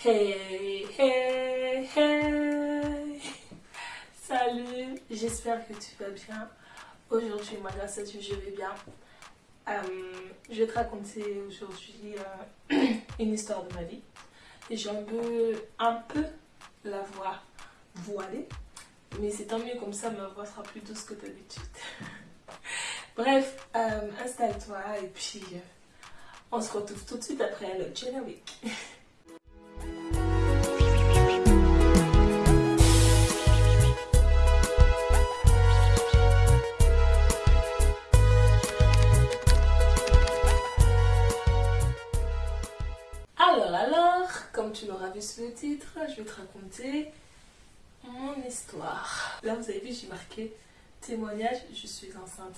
Hey, hey, hey Salut, j'espère que tu vas bien. Aujourd'hui, moi grâce à Dieu, je vais bien. Euh, je vais te raconter aujourd'hui euh, une histoire de ma vie. J'ai un peu, un peu la voix voilée. Mais c'est tant mieux comme ça, ma voix sera plus douce que d'habitude. Bref, euh, installe-toi et puis on se retrouve tout de suite après le générique. je vais te raconter mon histoire. Là, vous avez vu, j'ai marqué témoignage, je suis enceinte.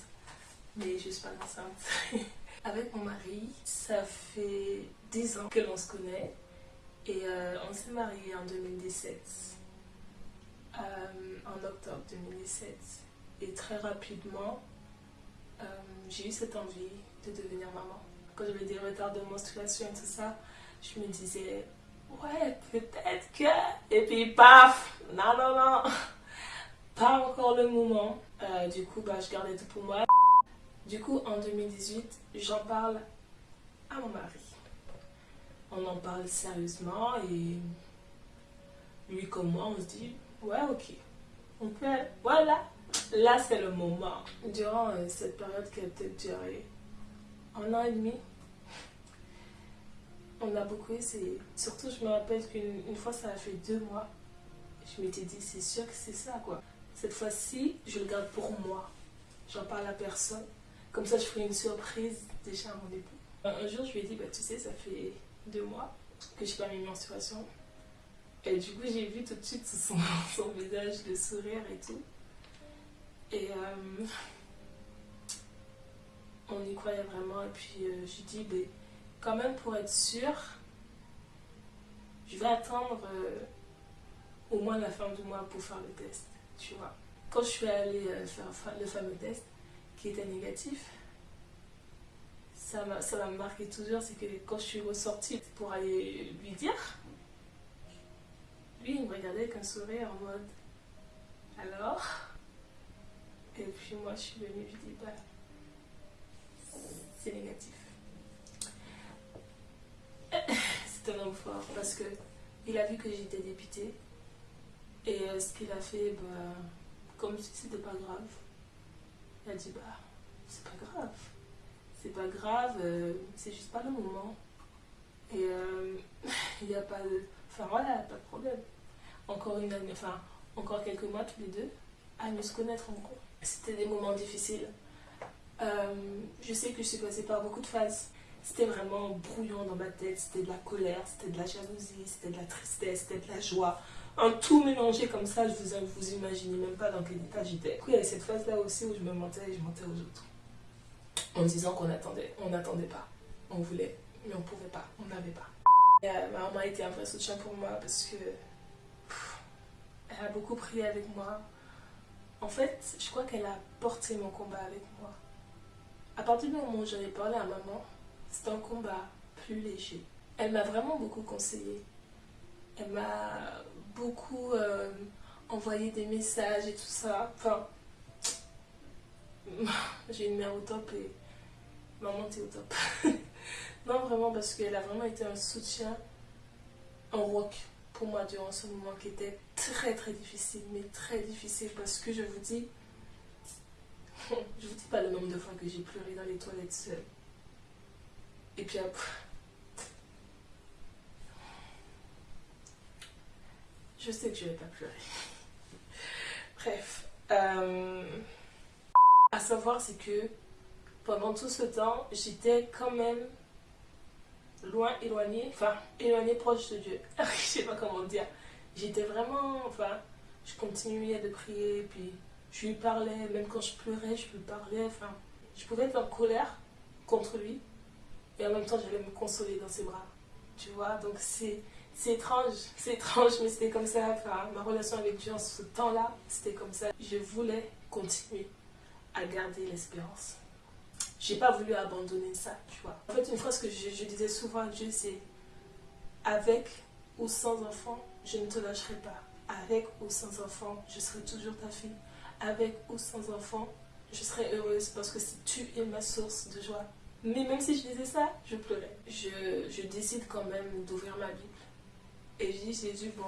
Mais je suis pas enceinte. Avec mon mari, ça fait 10 ans que l'on se connaît. Et euh, on s'est marié en 2017. Euh, en octobre 2017. Et très rapidement, euh, j'ai eu cette envie de devenir maman. Quand j'avais des retards de menstruation et tout ça, je me disais, ouais, peut-être que. Et puis, paf Non, non, non Pas encore le moment. du coup, bah, je gardais tout pour moi. Du coup, en 2018, j'en parle à mon mari. On en parle sérieusement et lui comme moi, on se dit, ouais, ok, on peut, voilà, là c'est le moment. Durant euh, cette période qui a peut-être duré un an et demi, on a beaucoup essayé. Surtout, je me rappelle qu'une fois, ça a fait deux mois. Je m'étais dit, c'est sûr que c'est ça, quoi. Cette fois-ci, je le garde pour moi. J'en parle à personne. Comme ça, je ferai une surprise déjà à mon époux. Un jour, je lui ai dit, bah, tu sais, ça fait deux mois que je n'ai pas mes menstruations. Et du coup, j'ai vu tout de suite son, son visage, le sourire et tout. Et euh, on y croyait vraiment. Et puis, euh, je lui ai dit, quand même, pour être sûre, je vais attendre euh, au moins la fin du mois pour faire le test, tu vois. Quand je suis allée faire le fameux test, qui était négatif, ça m'a marqué toujours, c'est que quand je suis ressortie pour aller lui dire, lui il me regardait avec un sourire en mode alors? Et puis moi je suis venue lui dire bah, c'est négatif. C'est un homme fort parce que il a vu que j'étais députée et euh, ce qu'il a fait, bah, comme si c'était pas grave, elle dit bah c'est pas grave. C'est pas grave, euh, c'est juste pas le moment. Et euh, il n'y a pas de. Enfin voilà, pas de problème. Encore une année, enfin encore quelques mois tous les deux à mieux se connaître encore. C'était des moments difficiles. Je sais que je suis passée par beaucoup de phases. C'était vraiment brouillon dans ma tête, c'était de la colère, c'était de la jalousie, c'était de la tristesse, c'était de la joie un tout mélangé comme ça, je vous, vous imaginez même pas dans quel état j'étais. Du coup, il y avait cette phase-là aussi où je me mentais et je mentais aux autres. En disant qu'on attendait, on n'attendait pas. On voulait, mais on pouvait pas, on n'avait pas. Euh, ma maman a été un vrai soutien pour moi parce que elle a beaucoup prié avec moi. En fait, je crois qu'elle a porté mon combat avec moi. À partir du moment où j'en ai parlé à maman, c'était un combat plus léger. Elle m'a vraiment beaucoup conseillé. Elle m'a beaucoup euh, envoyé des messages et tout ça. Enfin, j'ai une mère au top et maman t'es au top. non, vraiment, parce qu'elle a vraiment été un soutien, un rock pour moi durant ce moment qui était très très difficile, mais très difficile parce que je vous dis, je vous dis pas le nombre de fois que j'ai pleuré dans les toilettes seule. Et puis Je sais que je vais pas pleurer. Bref. Euh, à savoir, c'est que pendant tout ce temps, j'étais quand même loin, éloignée, enfin, éloignée proche de Dieu. je sais pas comment dire. J'étais vraiment, enfin, je continuais de prier, puis je lui parlais, même quand je pleurais, je lui parlais, enfin, je pouvais être en colère contre lui, et en même temps, j'allais me consoler dans ses bras. Tu vois, donc c'est étrange, c'est étrange, mais c'était comme ça. Enfin, ma relation avec Dieu en ce temps-là, c'était comme ça. Je voulais continuer à garder l'espérance. J'ai pas voulu abandonner ça, tu vois. En fait, une phrase que je, disais souvent à Dieu, c'est avec ou sans enfant, je ne te lâcherai pas. Avec ou sans enfant, je serai toujours ta fille. Avec ou sans enfant, je serai heureuse parce que tu es ma source de joie. Mais même si je disais ça, je pleurais. Je, je décide quand même d'ouvrir ma Bible. Et je dis, Jésus, bon,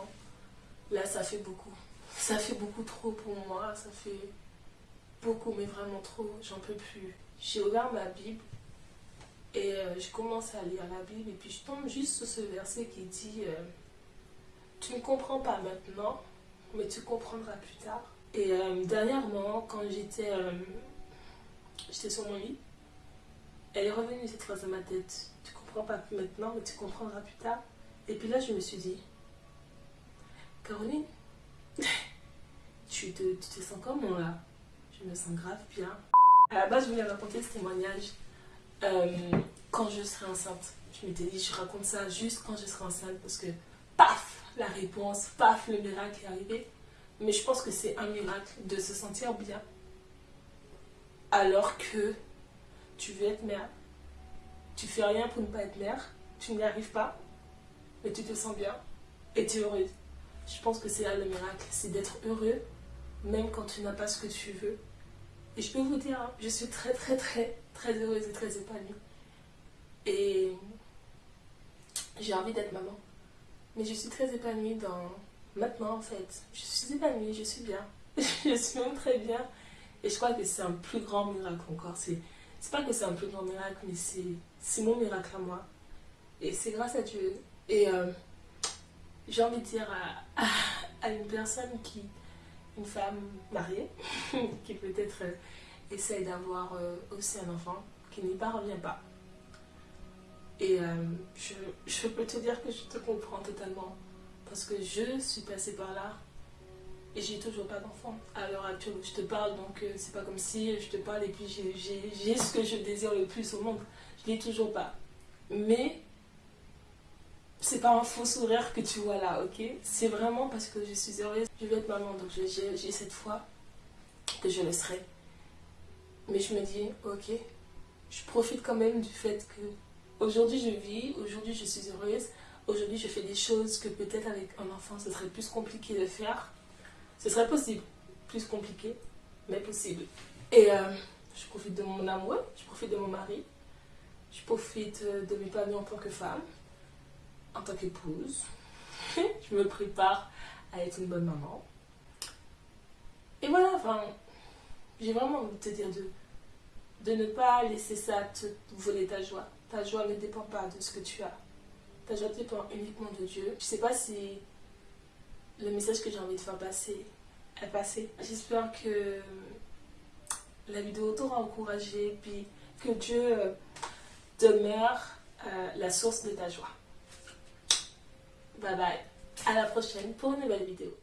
là ça fait beaucoup. Ça fait beaucoup trop pour moi. Ça fait beaucoup, mais vraiment trop. J'en peux plus. J'ai ouvert ma Bible et euh, je commence à lire la Bible. Et puis je tombe juste sur ce verset qui dit euh, Tu ne comprends pas maintenant, mais tu comprendras plus tard. Et euh, dernièrement, quand j'étais j'étais sur mon lit, elle est revenue cette phrase dans ma tête. Tu comprends pas maintenant, mais tu comprendras plus tard. Et puis là, je me suis dit, Caroline, tu, te, tu te sens comment là? Je me sens grave bien. À la base, je voulais raconter ce témoignage euh, quand je serai enceinte. Je m'étais dit, je raconte ça juste quand je serai enceinte parce que, paf, la réponse, paf, le miracle est arrivé. Mais je pense que c'est un miracle de se sentir bien alors que tu veux être mère. Tu fais rien pour ne pas être mère, tu n'y arrives pas, mais tu te sens bien et tu es heureuse. Je pense que c'est là le miracle, c'est d'être heureux même quand tu n'as pas ce que tu veux. Et je peux vous dire, hein, je suis très très très très heureuse et très épanouie. Et j'ai envie d'être maman. Mais je suis très épanouie dans maintenant en fait. Je suis épanouie, je suis bien. je suis même très bien. Et je crois que c'est un plus grand miracle encore. Pas que c'est un plus grand miracle, mais c'est mon miracle à moi. Et c'est grâce à Dieu. Et euh, j'ai envie de dire à, une personne qui, une femme mariée, qui peut-être euh, essaye d'avoir euh, aussi un enfant, qui n'y parvient pas. Et je peux te dire que je te comprends totalement. Parce que je suis passée par là et j'ai toujours pas d'enfant à l'heure actuelle je te parle, donc euh, c'est pas comme si je te parle et puis j'ai ce que je désire le plus au monde. Je l'ai toujours pas. Mais c'est pas un faux sourire que tu vois là, ok? C'est vraiment parce que je suis heureuse. Je vais être maman, donc j'ai cette foi que je le serai. Mais je me dis, ok, je profite quand même du fait que aujourd'hui je vis, aujourd'hui je suis heureuse, aujourd'hui je fais des choses que peut-être avec un enfant ce serait plus compliqué de faire. Ce serait possible. Plus compliqué, mais possible. Et euh, je profite de mon amour, je profite de mon mari, je profite euh, de mes familles en tant que femme, en tant qu'épouse. je me prépare à être une bonne maman. Et voilà, enfin, j'ai vraiment envie de te dire de, de ne pas laisser ça te voler ta joie. Ta joie ne dépend pas de ce que tu as. Ta joie dépend uniquement de Dieu. Je sais pas si le message que j'ai envie de faire passer est passé. J'espère que la vidéo t'aura encouragé, puis que Dieu euh, demeure euh, la source de ta joie. Bye bye. À la prochaine pour une nouvelle vidéo.